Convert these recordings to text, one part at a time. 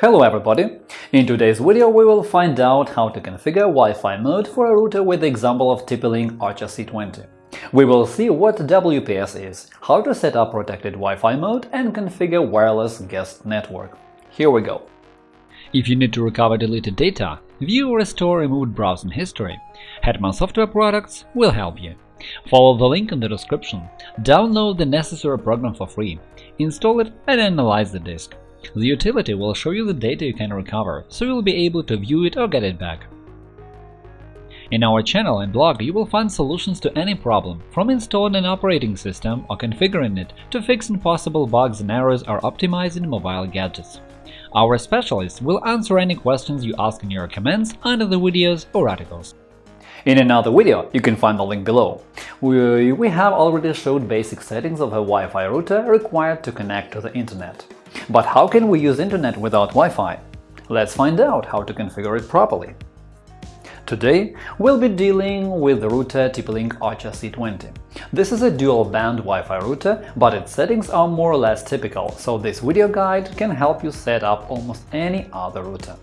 Hello everybody! In today's video we will find out how to configure Wi-Fi mode for a router with the example of TP-Link Archer C20. We will see what WPS is, how to set up protected Wi-Fi mode and configure wireless guest network. Here we go. If you need to recover deleted data, view or restore removed browsing history, Hetman Software Products will help you. Follow the link in the description, download the necessary program for free, install it and analyze the disk. The utility will show you the data you can recover, so you'll be able to view it or get it back. In our channel and blog you will find solutions to any problem, from installing an operating system or configuring it to fixing possible bugs and errors or optimizing mobile gadgets. Our specialists will answer any questions you ask in your comments under the videos or articles. In another video, you can find the link below, we, we have already showed basic settings of a Wi-Fi router required to connect to the Internet. But how can we use Internet without Wi-Fi? Let's find out how to configure it properly. Today, we'll be dealing with the router TP-Link Archer C20. This is a dual-band Wi-Fi router, but its settings are more or less typical, so this video guide can help you set up almost any other router.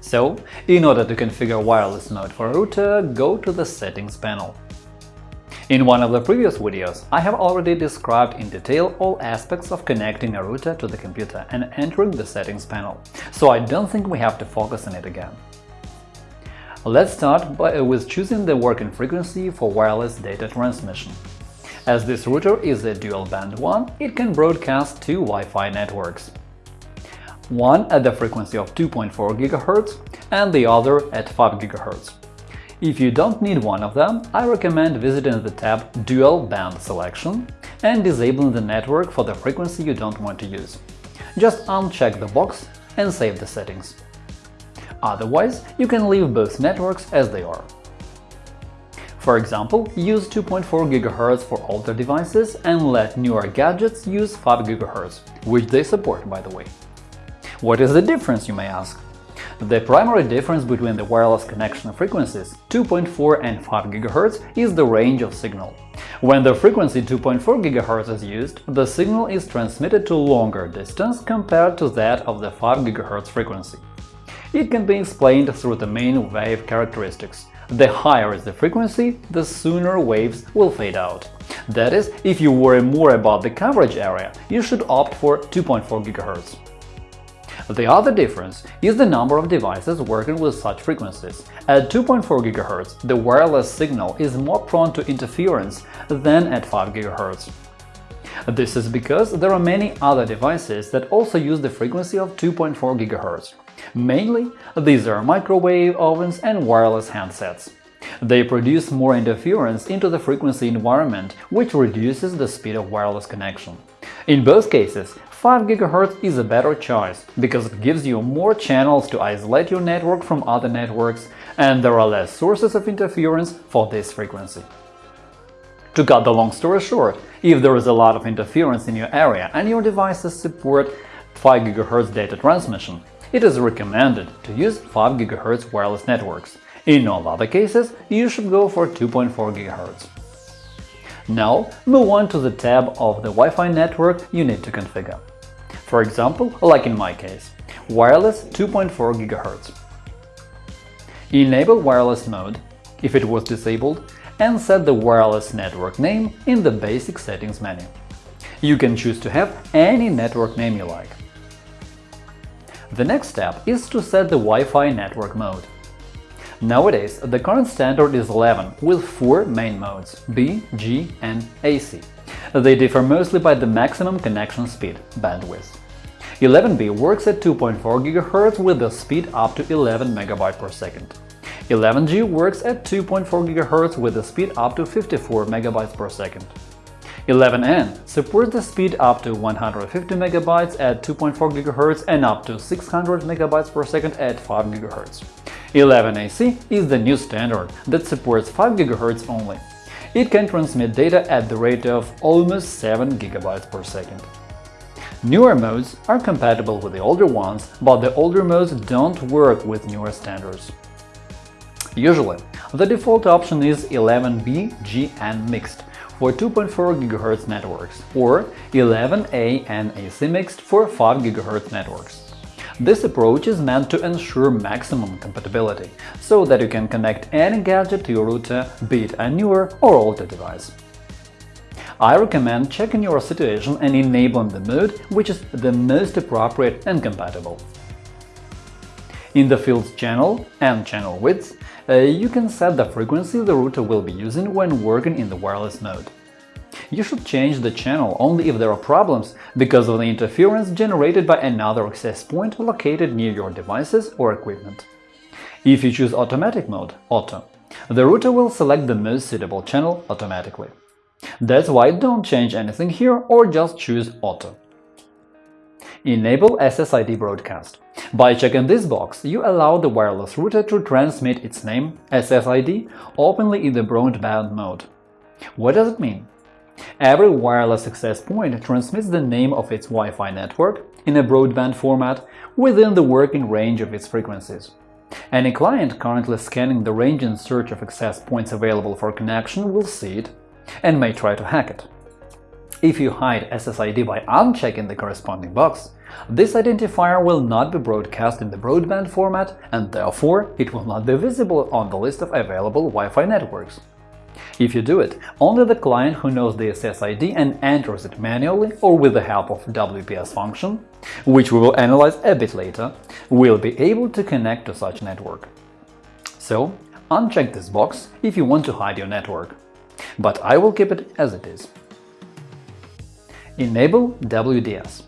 So, in order to configure wireless mode for a router, go to the Settings panel. In one of the previous videos, I have already described in detail all aspects of connecting a router to the computer and entering the settings panel, so I don't think we have to focus on it again. Let's start by, uh, with choosing the working frequency for wireless data transmission. As this router is a dual-band one, it can broadcast two Wi-Fi networks. One at the frequency of 2.4 GHz and the other at 5 GHz. If you don't need one of them, I recommend visiting the tab Dual Band Selection and disabling the network for the frequency you don't want to use. Just uncheck the box and save the settings. Otherwise, you can leave both networks as they are. For example, use 2.4 GHz for older devices and let newer gadgets use 5 GHz, which they support, by the way. What is the difference, you may ask? The primary difference between the wireless connection frequencies 2.4 and 5 GHz is the range of signal. When the frequency 2.4 GHz is used, the signal is transmitted to longer distance compared to that of the 5 GHz frequency. It can be explained through the main wave characteristics. The higher is the frequency, the sooner waves will fade out. That is, if you worry more about the coverage area, you should opt for 2.4 GHz. The other difference is the number of devices working with such frequencies. At 2.4 GHz, the wireless signal is more prone to interference than at 5 GHz. This is because there are many other devices that also use the frequency of 2.4 GHz. Mainly, these are microwave ovens and wireless handsets. They produce more interference into the frequency environment, which reduces the speed of wireless connection. In both cases, 5 GHz is a better choice, because it gives you more channels to isolate your network from other networks, and there are less sources of interference for this frequency. To cut the long story short, if there is a lot of interference in your area and your devices support 5 GHz data transmission, it is recommended to use 5 GHz wireless networks. In all other cases, you should go for 2.4 GHz. Now, move on to the tab of the Wi-Fi network you need to configure. For example, like in my case, wireless 2.4 GHz. Enable wireless mode, if it was disabled, and set the wireless network name in the basic settings menu. You can choose to have any network name you like. The next step is to set the Wi-Fi network mode. Nowadays, the current standard is 11 with four main modes – B, G and AC. They differ mostly by the maximum connection speed bandwidth. 11B works at 2.4 GHz with a speed up to 11 MB per second. 11G works at 2.4 GHz with a speed up to 54 MB per second. 11N supports the speed up to 150 MB at 2.4 GHz and up to 600 MB per second at 5 GHz. 11AC is the new standard that supports 5 GHz only. It can transmit data at the rate of almost 7 GB per second. Newer modes are compatible with the older ones, but the older modes don't work with newer standards. Usually, the default option is 11B, G and mixed for 2.4 GHz networks or 11A and AC mixed for 5 GHz networks. This approach is meant to ensure maximum compatibility, so that you can connect any gadget to your router, be it a newer or older device. I recommend checking your situation and enabling the mode which is the most appropriate and compatible. In the fields channel and channel width, uh, you can set the frequency the router will be using when working in the wireless mode. You should change the channel only if there are problems because of the interference generated by another access point located near your devices or equipment. If you choose automatic mode Auto, the router will select the most suitable channel automatically. That's why don't change anything here or just choose Auto. Enable SSID broadcast. By checking this box, you allow the wireless router to transmit its name, SSID, openly in the broadband mode. What does it mean? Every wireless access point transmits the name of its Wi-Fi network in a broadband format within the working range of its frequencies. Any client currently scanning the range in search of access points available for connection will see it and may try to hack it. If you hide SSID by unchecking the corresponding box, this identifier will not be broadcast in the broadband format and therefore it will not be visible on the list of available Wi-Fi networks. If you do it, only the client who knows the SSID and enters it manually or with the help of WPS function, which we will analyze a bit later, will be able to connect to such network. So, uncheck this box if you want to hide your network, but I will keep it as it is. Enable WDS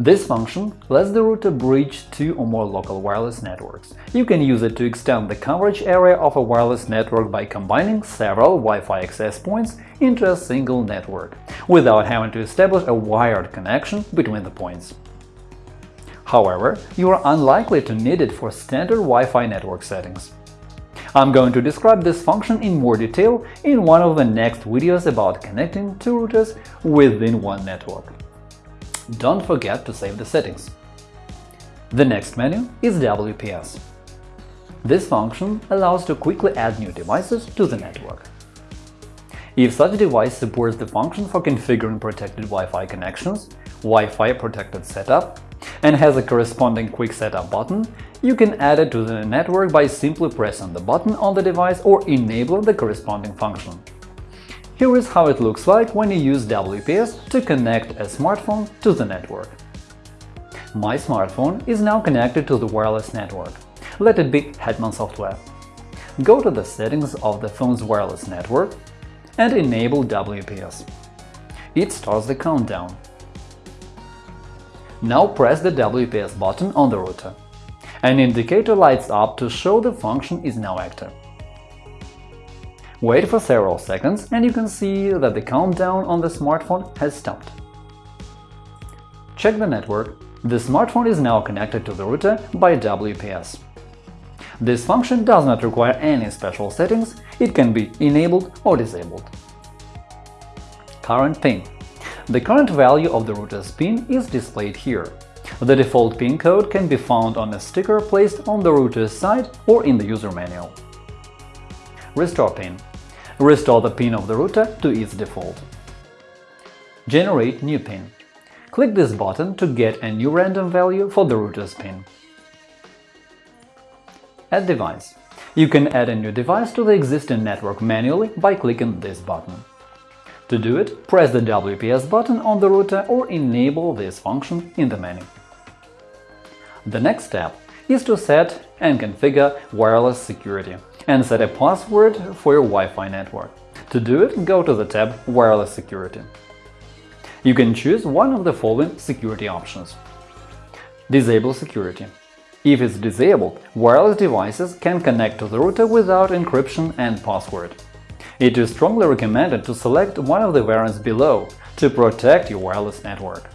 this function lets the router bridge two or more local wireless networks. You can use it to extend the coverage area of a wireless network by combining several Wi-Fi access points into a single network, without having to establish a wired connection between the points. However, you are unlikely to need it for standard Wi-Fi network settings. I'm going to describe this function in more detail in one of the next videos about connecting two routers within one network don't forget to save the settings. The next menu is WPS. This function allows to quickly add new devices to the network. If such device supports the function for configuring protected Wi-Fi connections, Wi-Fi protected setup, and has a corresponding Quick Setup button, you can add it to the network by simply pressing the button on the device or enabling the corresponding function. Here is how it looks like when you use WPS to connect a smartphone to the network. My smartphone is now connected to the wireless network. Let it be Hetman Software. Go to the settings of the phone's wireless network and enable WPS. It starts the countdown. Now press the WPS button on the router. An indicator lights up to show the function is now active. Wait for several seconds and you can see that the countdown on the smartphone has stopped. Check the network. The smartphone is now connected to the router by WPS. This function does not require any special settings, it can be enabled or disabled. Current pin The current value of the router's pin is displayed here. The default pin code can be found on a sticker placed on the router's side or in the user manual. Restore pin Restore the pin of the router to its default. Generate new pin. Click this button to get a new random value for the router's pin. Add device. You can add a new device to the existing network manually by clicking this button. To do it, press the WPS button on the router or enable this function in the menu. The next step is to set and configure wireless security and set a password for your Wi-Fi network. To do it, go to the tab Wireless Security. You can choose one of the following security options. Disable security. If it's disabled, wireless devices can connect to the router without encryption and password. It is strongly recommended to select one of the variants below to protect your wireless network.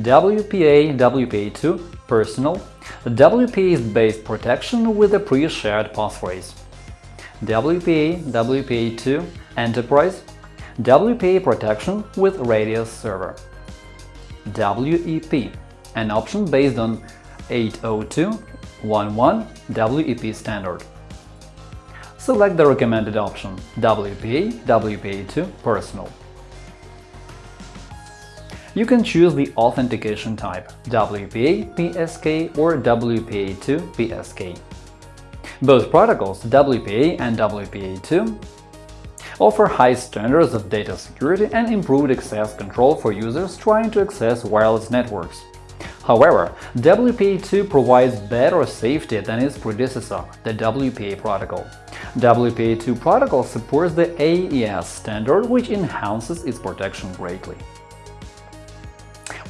WPA WPA2 Personal WPA is based protection with a pre-shared passphrase. WPA WPA2 Enterprise WPA protection with Radius server. WEP an option based on 802.11 WEP standard. Select the recommended option WPA WPA2 Personal. You can choose the authentication type WPA PSK or WPA2 PSK. Both protocols, WPA and WPA2, offer high standards of data security and improved access control for users trying to access wireless networks. However, WPA2 provides better safety than its predecessor, the WPA protocol. WPA2 protocol supports the AES standard, which enhances its protection greatly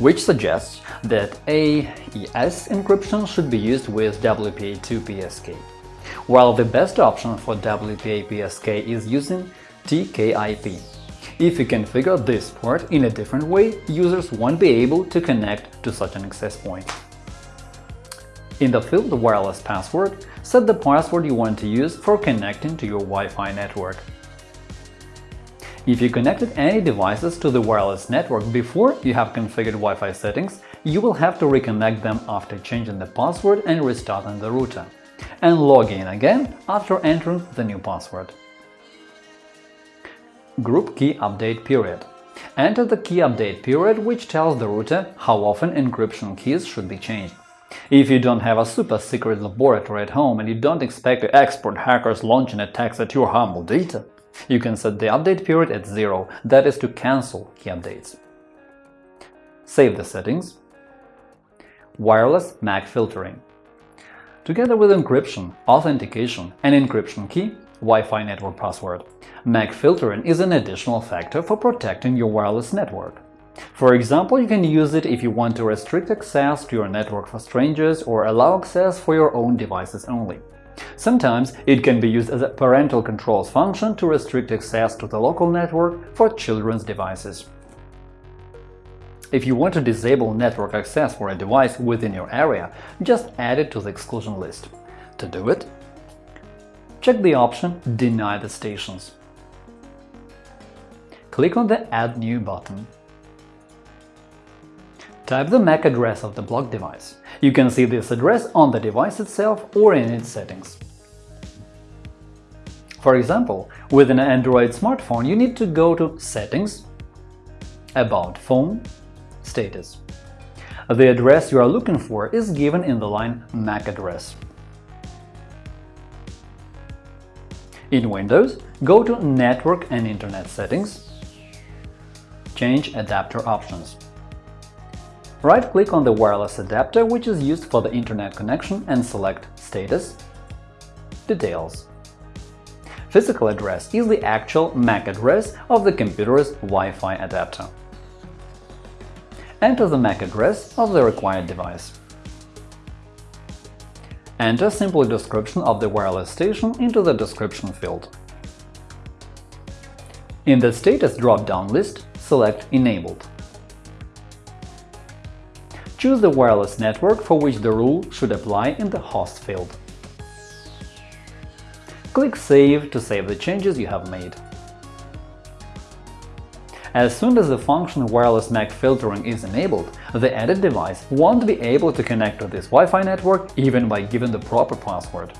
which suggests that AES encryption should be used with WPA2 PSK, while the best option for WPA PSK is using TKIP. If you configure this port in a different way, users won't be able to connect to such an access point. In the field Wireless Password, set the password you want to use for connecting to your Wi-Fi network. If you connected any devices to the wireless network before you have configured Wi-Fi settings, you will have to reconnect them after changing the password and restarting the router, and log in again after entering the new password. Group Key Update Period Enter the key update period, which tells the router how often encryption keys should be changed. If you don't have a super secret laboratory at home and you don't expect expert hackers launching attacks at your humble data, you can set the update period at zero, that is to cancel key updates. Save the settings. Wireless MAC filtering. Together with encryption, authentication and encryption key, Wi-Fi network password, MAC filtering is an additional factor for protecting your wireless network. For example, you can use it if you want to restrict access to your network for strangers or allow access for your own devices only. Sometimes it can be used as a parental controls function to restrict access to the local network for children's devices. If you want to disable network access for a device within your area, just add it to the exclusion list. To do it, check the option Deny the stations. Click on the Add New button. Type the MAC address of the blocked device. You can see this address on the device itself or in its settings. For example, with an Android smartphone, you need to go to Settings, About Phone, Status. The address you are looking for is given in the line MAC address. In Windows, go to Network and Internet Settings, change Adapter options. Right-click on the wireless adapter which is used for the Internet connection and select Status, Details. Physical address is the actual MAC address of the computer's Wi-Fi adapter. Enter the MAC address of the required device. Enter a simple description of the wireless station into the description field. In the Status drop-down list, select Enabled choose the wireless network for which the rule should apply in the host field. Click Save to save the changes you have made. As soon as the function wireless MAC filtering is enabled, the added device won't be able to connect to this Wi-Fi network even by giving the proper password.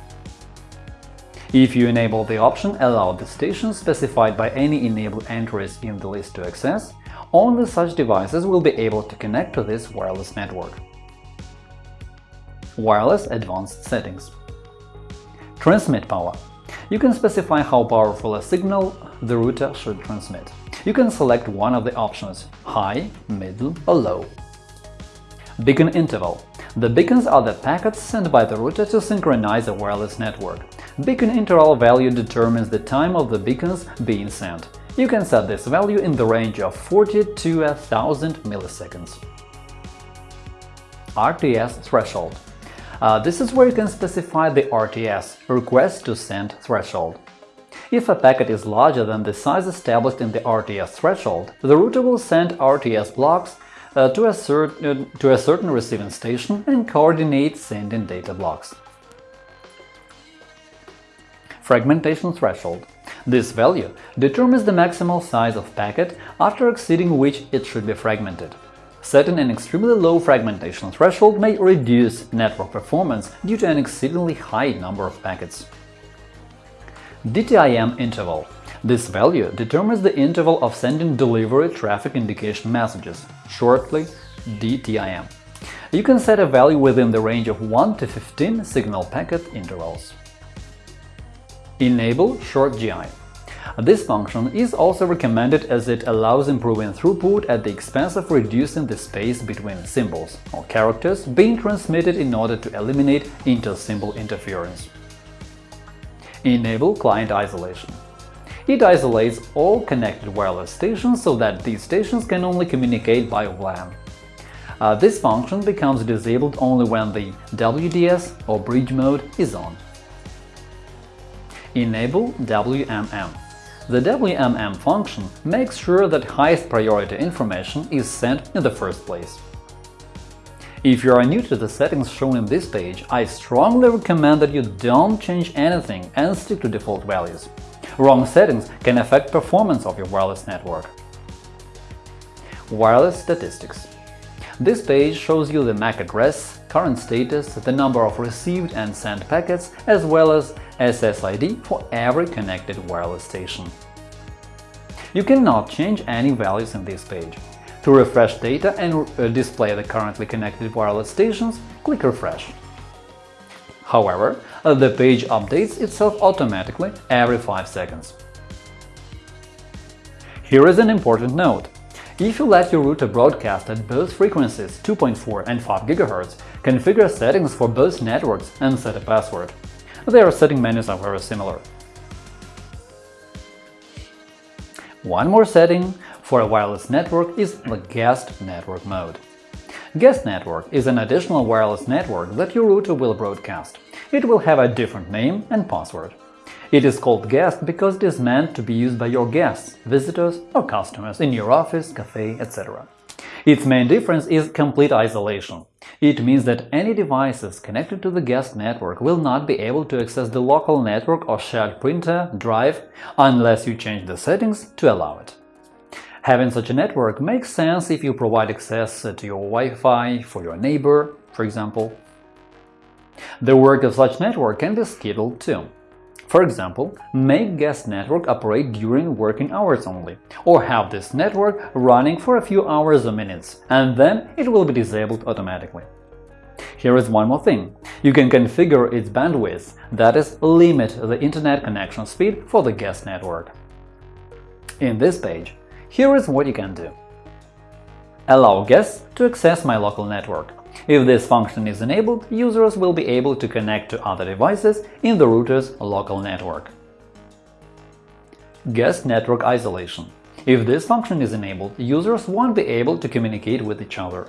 If you enable the option Allow the station specified by any enabled entries in the list to access, only such devices will be able to connect to this wireless network. Wireless Advanced Settings Transmit power You can specify how powerful a signal the router should transmit. You can select one of the options – high, middle or low. Beacon interval The beacons are the packets sent by the router to synchronize a wireless network. Beacon interval value determines the time of the beacons being sent. You can set this value in the range of 40 to 1000 milliseconds. RTS threshold uh, This is where you can specify the RTS – request to send threshold. If a packet is larger than the size established in the RTS threshold, the router will send RTS blocks uh, to, a uh, to a certain receiving station and coordinate sending data blocks. Fragmentation threshold this value determines the maximal size of packet after exceeding which it should be fragmented. Setting an extremely low fragmentation threshold may reduce network performance due to an exceedingly high number of packets. DTIM interval This value determines the interval of sending delivery traffic indication messages, shortly DTIM. You can set a value within the range of 1 to 15 signal packet intervals. Enable Short GI this function is also recommended as it allows improving throughput at the expense of reducing the space between symbols or characters being transmitted in order to eliminate inter-symbol interference. Enable client isolation. It isolates all connected wireless stations so that these stations can only communicate by WLAN. Uh, this function becomes disabled only when the WDS or bridge mode is on. Enable WMM. The WMM function makes sure that highest priority information is sent in the first place. If you are new to the settings shown in this page, I strongly recommend that you don't change anything and stick to default values. Wrong settings can affect performance of your wireless network. Wireless statistics This page shows you the MAC address, current status, the number of received and sent packets, as well as SSID for every connected wireless station. You cannot change any values in this page. To refresh data and uh, display the currently connected wireless stations, click Refresh. However, uh, the page updates itself automatically every 5 seconds. Here is an important note. If you let your router broadcast at both frequencies 2.4 and 5 GHz, configure settings for both networks and set a password. Their setting menus are very similar. One more setting for a wireless network is the guest network mode. Guest network is an additional wireless network that your router will broadcast. It will have a different name and password. It is called guest because it is meant to be used by your guests, visitors or customers in your office, cafe, etc. Its main difference is complete isolation. It means that any devices connected to the guest network will not be able to access the local network or shared printer, drive, unless you change the settings to allow it. Having such a network makes sense if you provide access to your Wi-Fi for your neighbor, for example. The work of such network can be scheduled too. For example, make guest network operate during working hours only, or have this network running for a few hours or minutes, and then it will be disabled automatically. Here is one more thing. You can configure its bandwidth, that is, limit the internet connection speed for the guest network. In this page, here is what you can do. Allow guests to access my local network. If this function is enabled, users will be able to connect to other devices in the router's local network. Guest network isolation. If this function is enabled, users won't be able to communicate with each other.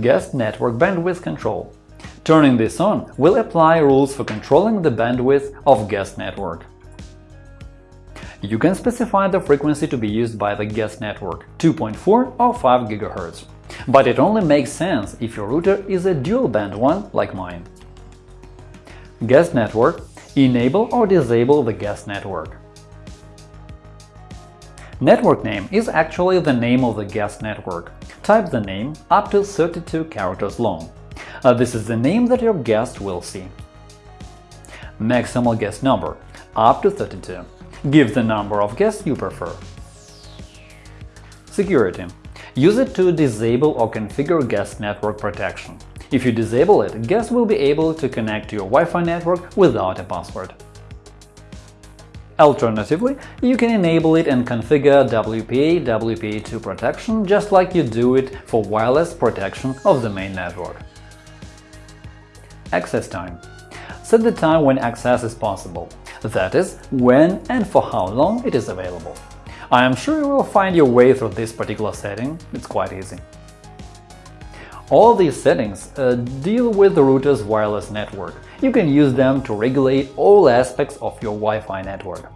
Guest network bandwidth control. Turning this on will apply rules for controlling the bandwidth of guest network. You can specify the frequency to be used by the guest network – 2.4 or 5 GHz. But it only makes sense if your router is a dual-band one like mine. Guest network – enable or disable the guest network. Network name is actually the name of the guest network. Type the name up to 32 characters long. Uh, this is the name that your guest will see. Maximal guest number – up to 32. Give the number of guests you prefer. Security Use it to disable or configure guest network protection. If you disable it, guests will be able to connect to your Wi-Fi network without a password. Alternatively, you can enable it and configure WPA WPA2 protection just like you do it for wireless protection of the main network. Access time Set the time when access is possible, that is, when and for how long it is available. I am sure you will find your way through this particular setting, it's quite easy. All these settings uh, deal with the router's wireless network. You can use them to regulate all aspects of your Wi-Fi network.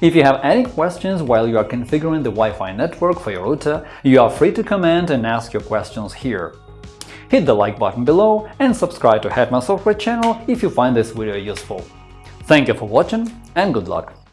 If you have any questions while you are configuring the Wi-Fi network for your router, you are free to comment and ask your questions here. Hit the like button below and subscribe to Hetman Software channel if you find this video useful. Thank you for watching and good luck!